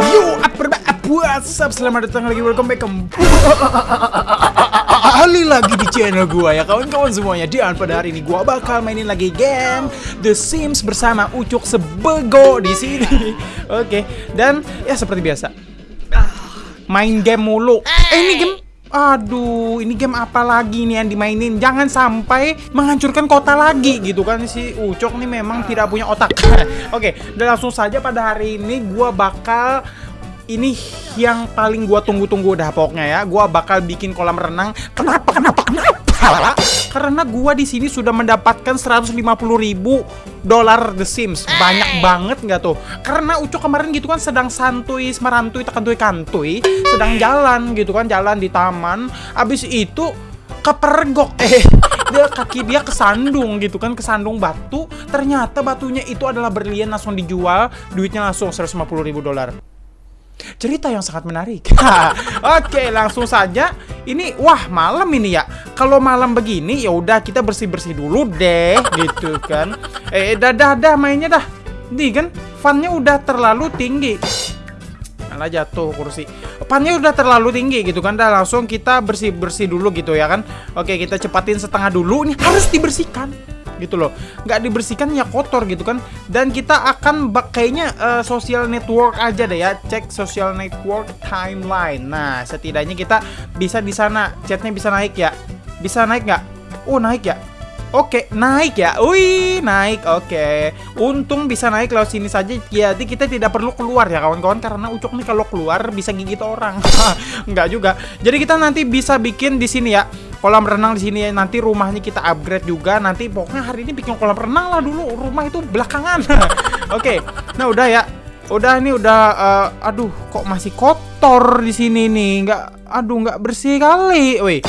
Yo, apa up? Selamat datang lagi, welcome back. Kembali lagi di channel gua ya kawan-kawan semuanya. Dan pada hari ini gua bakal mainin lagi game The Sims bersama Ucuk Sebego di sini. Oke, dan ya seperti biasa Main game mulu. Eh ini game Aduh, ini game apa lagi nih yang dimainin? Jangan sampai menghancurkan kota lagi gitu kan si Ucok nih memang tidak punya otak. Oke, dan langsung saja pada hari ini gua bakal ini yang paling gua tunggu-tunggu dah pokoknya ya. Gua bakal bikin kolam renang. Kenapa? Kenapa? Kenapa? Karena gua di sini sudah mendapatkan 150 ribu dolar The Sims. Banyak banget nggak tuh? Karena Ucok kemarin gitu kan sedang santuy, semerantui, tekantui, kantui, sedang jalan gitu kan, jalan di taman. Abis itu kepergok eh dia kaki dia kesandung gitu kan kesandung batu ternyata batunya itu adalah berlian langsung dijual duitnya langsung 150 ribu dolar cerita yang sangat menarik. Oke, langsung saja. Ini wah malam ini ya. Kalau malam begini ya udah kita bersih-bersih dulu deh gitu kan. Eh dah dah mainnya dah. Nih kan funnya udah terlalu tinggi. Malah jatuh kursi. Funnya udah terlalu tinggi gitu kan. Dah langsung kita bersih-bersih dulu gitu ya kan. Oke, kita cepatin setengah dulu. Ini harus dibersihkan gitu loh nggak dibersihkan ya kotor gitu kan dan kita akan kayaknya uh, social network aja deh ya cek social network timeline nah setidaknya kita bisa di sana chatnya bisa naik ya bisa naik nggak oh naik ya Oke, naik ya. Wih, naik. Oke. Untung bisa naik lewat sini saja. Jadi kita tidak perlu keluar ya kawan-kawan karena Ucok nih kalau keluar bisa gigit orang. Enggak juga. Jadi kita nanti bisa bikin di sini ya. Kolam renang di sini nanti rumahnya kita upgrade juga. Nanti pokoknya hari ini bikin kolam renang lah dulu. Rumah itu belakangan. Oke. Nah, udah ya. Udah ini udah uh, aduh kok masih kotor di sini nih. Enggak aduh enggak bersih kali. Wih.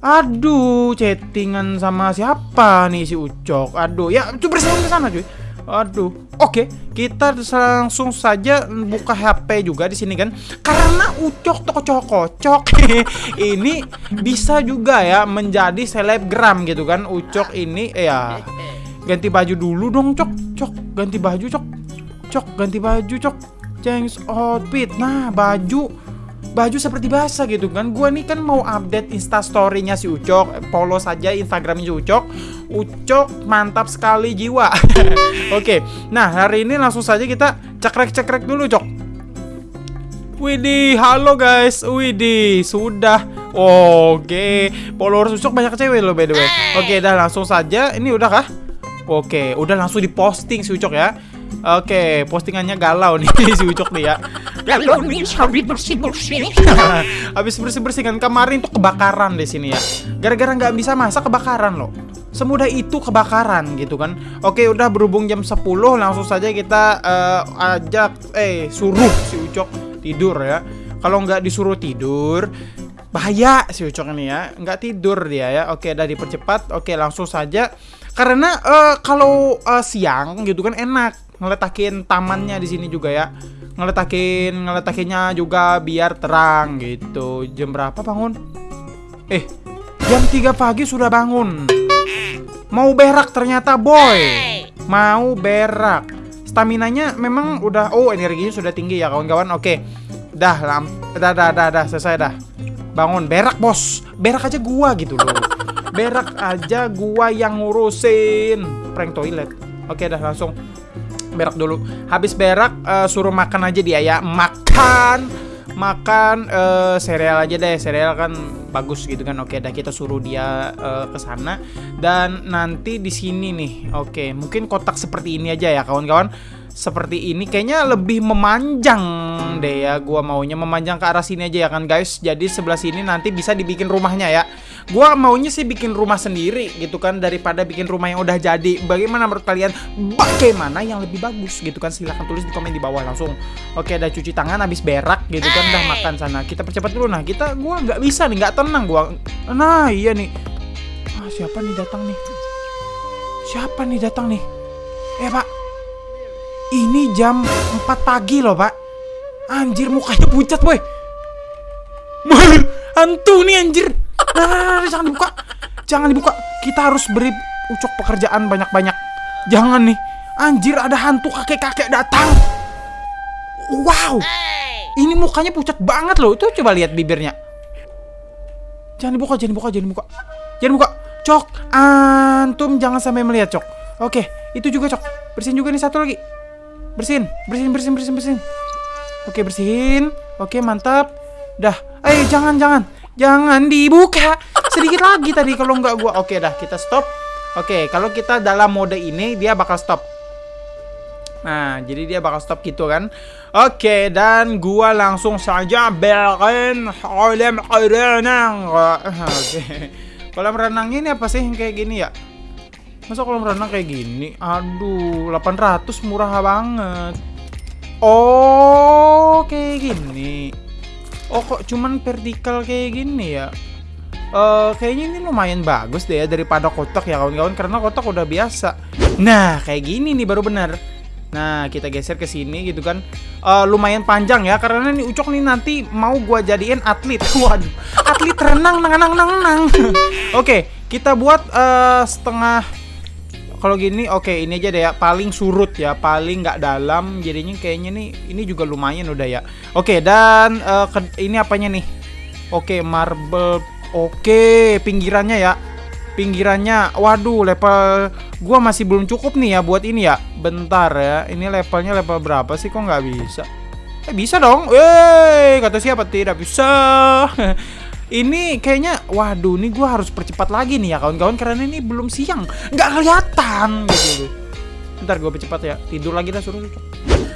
Aduh, chattingan sama siapa nih si Ucok? Aduh, ya coba bersihin ke sana cuy. Aduh, oke, kita langsung saja buka HP juga di sini kan, karena Ucok toko kocok ini bisa juga ya menjadi selebgram gitu kan, Ucok ini eh, ya ganti baju dulu dong, cok, cok, ganti baju cok, cok, ganti baju cok, change outfit, nah baju baju seperti biasa gitu kan. Gue nih kan mau update instastorynya si Ucok Follow saja instagramnya si Ucok. Ucok mantap sekali jiwa. Oke Nah hari ini langsung saja kita cekrek-cekrek dulu Cok. Widih halo guys. Widih sudah. Oke Followers Ucok banyak cewek loh by the way. Oke dah langsung saja. Ini udah kah? Oke udah langsung diposting si Ucok ya Oke, postingannya galau nih si Ucok nih ya. Galau nih habis bersih-bersih. habis bersih-bersih kan kemarin tuh kebakaran di sini ya. Gara-gara nggak bisa masak kebakaran loh. Semudah itu kebakaran gitu kan. Oke, udah berhubung jam 10 langsung saja kita uh, ajak eh suruh si Ucok tidur ya. Kalau nggak disuruh tidur, bahaya si Ucok ini ya. Nggak tidur dia ya. Oke, udah dipercepat. Oke, langsung saja karena uh, kalau uh, siang gitu kan enak ngeletakin tamannya di sini juga ya. Ngeletakin ngeletakinnya juga biar terang gitu. Jam berapa bangun? Eh jam 3 pagi sudah bangun. Mau berak ternyata boy. Mau berak. Staminanya memang udah oh energinya sudah tinggi ya kawan-kawan. Oke. Dah lam dah dah dah dah selesai dah. Bangun. Berak bos. Berak aja gua gitu loh. Berak aja gua yang ngurusin. Prank toilet. Oke dah langsung berak dulu. Habis berak uh, suruh makan aja dia ya makan makan uh, sereal aja deh. Sereal kan bagus gitu kan. Oke dah kita suruh dia uh, ke sana. Dan nanti di sini nih oke. Mungkin kotak seperti ini aja ya kawan-kawan seperti ini kayaknya lebih memanjang deh ya. Gua maunya memanjang ke arah sini aja ya kan guys. Jadi sebelah sini nanti bisa dibikin rumahnya ya. Gua maunya sih bikin rumah sendiri gitu kan daripada bikin rumah yang udah jadi. Bagaimana menurut kalian? Bagaimana yang lebih bagus gitu kan? Silahkan tulis di komen di bawah langsung. Oke udah cuci tangan habis berak gitu kan udah makan sana. Kita percepat dulu. Nah kita gua nggak bisa nih nggak tenang gua. Nah iya nih. Ah, siapa nih datang nih? Siapa nih datang nih? Eh pak ini jam 4 pagi loh, Pak. Anjir, mukanya pucat, boy. Hantu nih, anjir. Nah, jangan dibuka. Jangan dibuka. Kita harus beri ucok pekerjaan banyak-banyak. Jangan nih. Anjir, ada hantu kakek-kakek datang. Wow. Ini mukanya pucat banget loh. Tuh coba lihat bibirnya. Jangan dibuka, jangan dibuka, jangan dibuka. Jangan buka. Cok, antum jangan sampai melihat, Cok. Oke, itu juga, Cok. Bersihin juga nih satu lagi. Bersihin, bersihin, bersihin, bersihin, bersihin. Oke, bersihin. Oke, mantap. Dah. Eh, jangan, jangan. Jangan dibuka. Sedikit lagi tadi kalau nggak gua. Oke, dah, kita stop. Oke, kalau kita dalam mode ini dia bakal stop. Nah, jadi dia bakal stop gitu kan. Oke, dan gua langsung saja belkan kolam renang. Oke. Kolam renang ini apa sih kayak gini ya? Masa kolam renang kayak gini? Aduh, 800 murah banget. Oh, kayak gini. Oh, kok cuman vertikal kayak gini ya? Eh, kayaknya ini lumayan bagus deh ya daripada kotak ya kawan-kawan karena kotak udah biasa. Nah, kayak gini nih baru benar. Nah, kita geser ke sini gitu kan. Eh, lumayan panjang ya karena nih Ucok nih nanti mau gua jadiin atlet. Waduh, atlet renang nang nang nang nang. Oke, kita buat eh, setengah kalau gini oke ini aja deh ya. Paling surut ya paling nggak dalam. Jadinya kayaknya nih ini juga lumayan udah ya. Oke dan eh, ke- ini apanya nih? Oke marble. Oke pinggirannya ya. Pinggirannya waduh level gua masih belum cukup nih ya buat ini ya. Bentar ya ini levelnya level berapa sih? Kok nggak bisa? Eh bisa dong. Wey, kata siapa? Tidak bisa ini kayaknya waduh ini gua harus percepat lagi nih ya kawan-kawan karena ini belum siang nggak kelihatan gitu ntar gue percepat ya tidur lagi dah suruh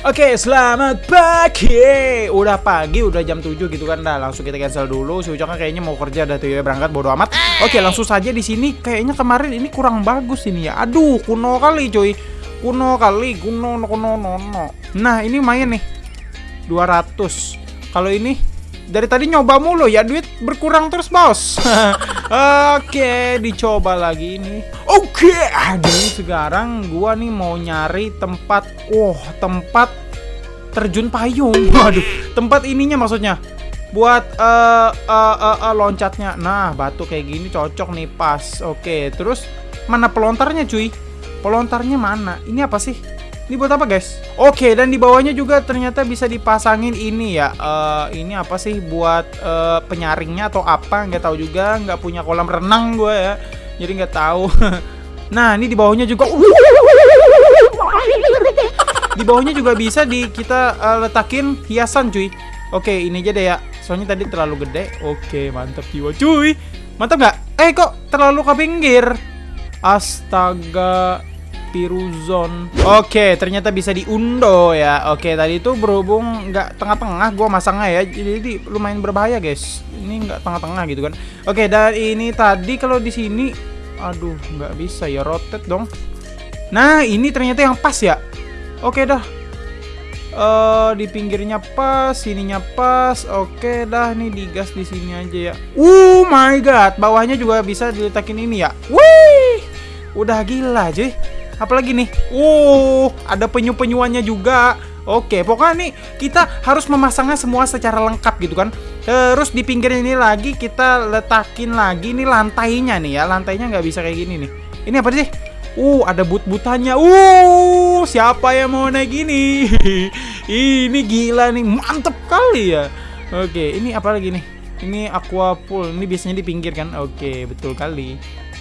Oke, selamat pagi. Udah pagi, udah jam 7 gitu kan. Dah, langsung kita cancel dulu. Si Ucok kayaknya mau kerja dah tuh ya berangkat bodo amat. Oke, langsung saja di sini kayaknya kemarin ini kurang bagus ini ya. Aduh, kuno kali cuy. Kuno kali, kuno kuno no, no. Nah, ini lumayan nih. 200. Kalau ini dari tadi nyoba mulu ya duit berkurang terus bos. Oke, dicoba lagi ini. Oke, aduh sekarang gua nih mau nyari tempat, wah tempat terjun payung. Waduh, tempat ininya maksudnya buat eh eh, eh, eh, loncatnya. Nah, batu kayak gini cocok nih pas. Oke, terus mana pelontarnya cuy? Pelontarnya mana? Ini apa sih? Ini buat apa guys? Oke dan di bawahnya juga ternyata bisa dipasangin ini ya. Eh, ini apa sih buat eh, penyaringnya atau apa? Nggak tahu juga. Nggak punya kolam renang gue ya. Jadi nggak tahu. nah ini di bawahnya juga. Di bawahnya juga bisa di kita eh, letakin hiasan cuy. Oke ini aja deh ya. Soalnya tadi terlalu gede. Oke mantap jiwa cuy. Mantap nggak? Eh kok terlalu ke pinggir? Astaga Piruzon. Oke, ternyata bisa diundo ya. Oke, tadi itu berhubung nggak tengah-tengah, gua masangnya ya. Jadi lumayan berbahaya, guys. Ini nggak tengah-tengah gitu kan. Oke, dan ini tadi kalau di sini, aduh, nggak bisa ya rotate dong. Nah, ini ternyata yang pas ya. Oke dah. Eh di pinggirnya pas, sininya pas. Oke dah nih digas di sini aja ya. Oh my god, bawahnya juga bisa diletakin ini ya. Wih! Udah gila, cuy. Apalagi nih? Uh, ada penyu-penyuannya juga. Oke, pokoknya nih kita harus memasangnya semua secara lengkap gitu kan. Terus di pinggir ini lagi kita letakin lagi nih lantainya nih ya. Lantainya nggak bisa kayak gini nih. Ini apa sih? Uh, ada but-butannya. Uh, siapa yang mau naik gini? ini gila nih, mantep kali ya. Oke, ini apa lagi nih? Ini aqua pool. Ini biasanya di pinggir kan? Oke, betul kali.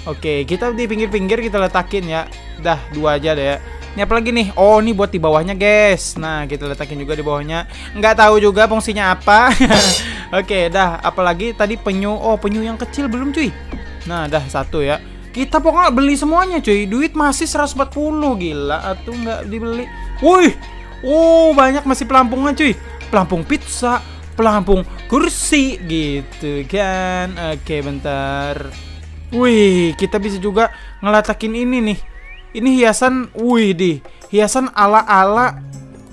Oke, kita di pinggir-pinggir kita letakin ya. Dah, dua aja deh ya. Ini apa lagi nih? Oh, ini buat di bawahnya, guys. Nah, kita letakin juga di bawahnya. Nggak tahu juga fungsinya apa. Oke, dah. Apalagi tadi penyu. Oh, penyu yang kecil belum, cuy. Nah, dah satu ya. Kita pokoknya beli semuanya, cuy. Duit masih 140 gila atau nggak dibeli. Wih. Oh, banyak masih pelampungnya, cuy. Pelampung pizza, pelampung kursi gitu kan. Oke, bentar. Wih, kita bisa juga ngeletakin ini nih. Ini hiasan, wih di hiasan ala-ala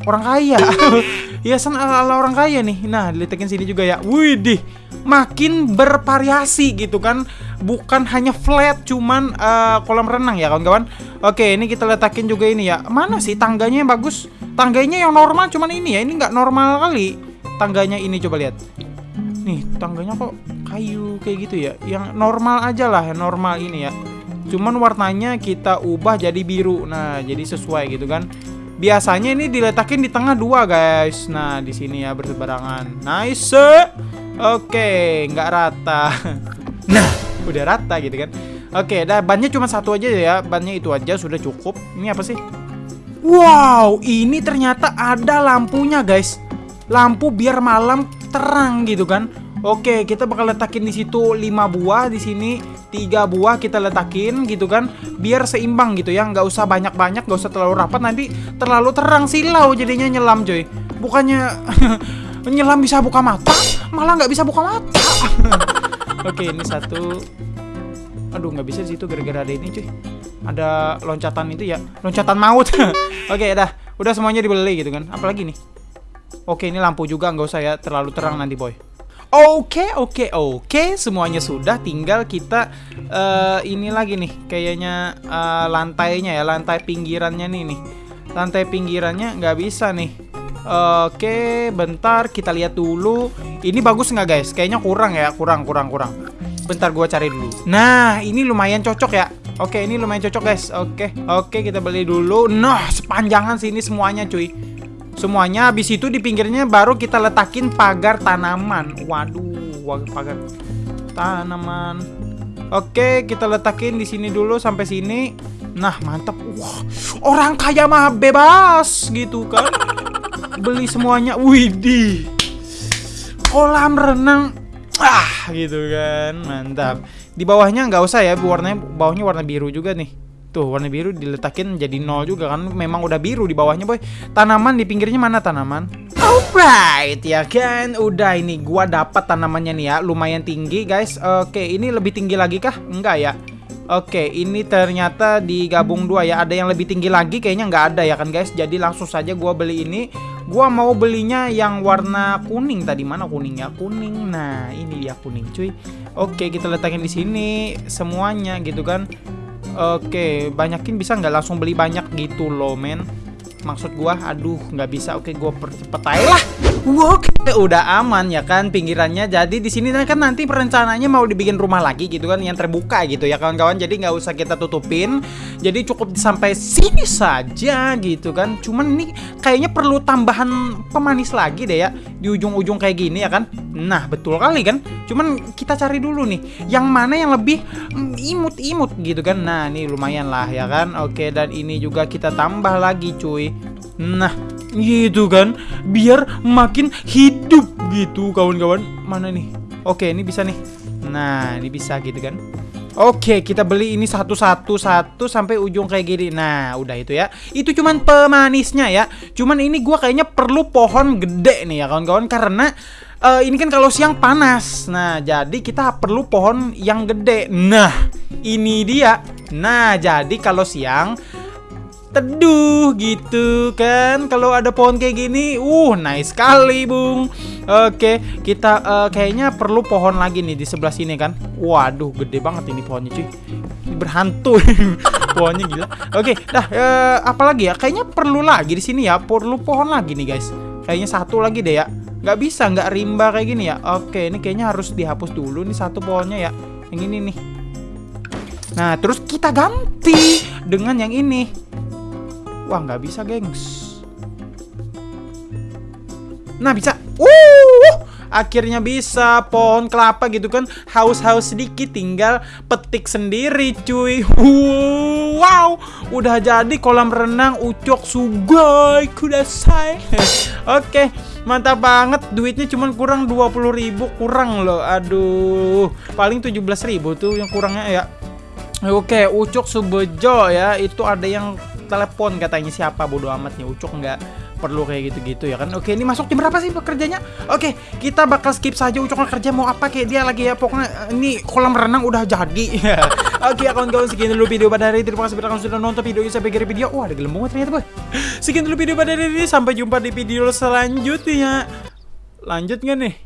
orang kaya. hiasan ala-ala orang kaya nih. Nah, diletakin sini juga ya. Wih di makin bervariasi gitu kan. Bukan hanya flat, cuman eh, kolam renang ya kawan-kawan. Oke, ini kita letakin juga ini ya. Mana sih tangganya yang bagus? Tangganya yang normal cuman ini ya. Ini nggak normal kali. Tangganya ini coba lihat. Nih, tangganya kok kayu kayak gitu ya. Yang normal aja lah, yang normal ini ya. Cuman warnanya kita ubah jadi biru. Nah, jadi sesuai gitu kan. Biasanya ini diletakin di tengah dua guys. Nah di sini ya bersebarangan. Nice. Oke, nggak rata. Nah udah rata gitu kan. Oke, dah bannya cuma satu aja ya. Bannya itu aja sudah cukup. Ini apa sih? Wow, ini ternyata ada lampunya guys. Lampu biar malam terang gitu kan. Oke, kita bakal letakin di situ 5 buah di sini. Tiga buah kita letakin gitu kan biar seimbang gitu ya. Nggak usah banyak-banyak nggak usah terlalu rapat. Nanti terlalu terang silau jadinya nyelam coy. Bukannya nyelam bisa buka mata malah nggak bisa buka mata. Oke ini satu. Aduh nggak bisa di situ gara-gara ada ini cuy. Ada loncatan itu ya loncatan maut. Oke dah. Udah semuanya dibeli gitu kan. Apalagi nih? Oke ini lampu juga nggak usah ya. Terlalu terang nanti boy Oke, oke, oke, semuanya sudah. Tinggal kita uh, ini lagi nih, kayaknya uh, lantainya ya, lantai pinggirannya nih nih. Lantai pinggirannya nggak bisa nih. Oke, bentar kita lihat dulu. Ini bagus nggak guys? Kayaknya kurang ya, kurang, kurang, kurang. Bentar gua cari dulu. Nah, ini lumayan cocok ya. Oke, ini lumayan cocok guys. Oke, oke kita beli dulu. Nah, sepanjangan sini semuanya cuy. Semuanya habis itu di pinggirnya baru kita letakin pagar tanaman. Waduh, pagar tanaman. Oke, kita letakin di sini dulu sampai sini. Nah, mantap. Wah, orang kaya mah bebas gitu kan. Beli semuanya. Widih. Kolam renang. Ah, gitu kan. Mantap. Di bawahnya nggak usah ya, warnanya bawahnya warna biru juga nih. Tuh warna biru diletakin jadi nol juga kan Memang udah biru di bawahnya boy Tanaman di pinggirnya mana tanaman? Alright ya kan Udah ini gua dapat tanamannya nih ya Lumayan tinggi guys Oke ini lebih tinggi lagi kah? Enggak ya Oke, ini ternyata digabung dua ya. Ada yang lebih tinggi lagi, kayaknya nggak ada ya kan guys. Jadi langsung saja gua beli ini. Gua mau belinya yang warna kuning tadi mana kuningnya? Kuning. Nah, ini dia kuning, cuy. Oke, kita letakin di sini semuanya gitu kan. Oke, banyakin bisa nggak langsung beli banyak gitu loh, men. Maksud gua, aduh, nggak bisa. Oke, gua percepat aja lah. Oke, udah aman ya kan pinggirannya. Jadi di sini kan nanti perencanaannya mau dibikin rumah lagi gitu kan yang terbuka gitu ya kawan-kawan. Jadi nggak usah kita tutupin. Jadi cukup sampai sini saja gitu kan. Cuman ini kayaknya perlu tambahan pemanis lagi deh ya di ujung-ujung kayak gini ya kan. Nah, betul kali kan? Cuman kita cari dulu nih yang mana yang lebih mm, imut-imut gitu kan. Nah, ini lumayan lah ya kan. Oke, dan ini juga kita tambah lagi cuy. Nah, gitu kan biar makin hidup gitu kawan-kawan mana nih oke ini bisa nih nah ini bisa gitu kan Oke, kita beli ini satu-satu satu sampai ujung kayak gini. Nah, udah itu ya. Itu cuman pemanisnya ya. Cuman ini gua kayaknya perlu pohon gede nih ya kawan-kawan karena uh, ini kan kalau siang panas. Nah, jadi kita perlu pohon yang gede. Nah, ini dia. Nah, jadi kalau siang teduh gitu kan. Kalau ada pohon kayak gini uh nice sekali bung. Oke kita uh, kayaknya perlu pohon lagi nih di sebelah sini kan. Waduh gede banget ini pohonnya cuy. Berhantu. Pohonnya gila. Oke dah uh, apa lagi ya? Kayaknya perlu lagi di sini ya. Perlu pohon lagi nih guys. Kayaknya satu lagi deh ya. Nggak bisa nggak rimba kayak gini ya. Oke ini kayaknya harus dihapus dulu nih satu pohonnya ya. Yang ini nih. Nah terus kita ganti dengan yang ini Wah, nggak bisa, gengs. Nah, bisa. Uh, akhirnya bisa pohon kelapa gitu kan. Haus-haus sedikit tinggal petik sendiri, cuy. Uh, wow, udah jadi kolam renang ucok sugoi kudasai. Oke, mantap banget. Duitnya cuma kurang 20.000 kurang loh. Aduh, paling 17.000 tuh yang kurangnya ya. Oke, Ucok Subejo ya, itu ada yang telepon katanya siapa? Bodo amatnya Ucok nggak perlu kayak gitu-gitu ya kan? Oke ini masuk jam berapa sih pekerjanya? Oke kita bakal skip saja Ucok kerja mau apa? Kayak dia lagi ya Pokoknya ini kolam renang udah jadi. Oke ya kawan-kawan sekian dulu video pada hari ini. Terima kasih kalian sudah nonton video ini sampai akhir video. Wah ada gelembung ternyata boy. Sekian dulu video pada hari ini Sampai jumpa di video selanjutnya. Lanjut nggak nih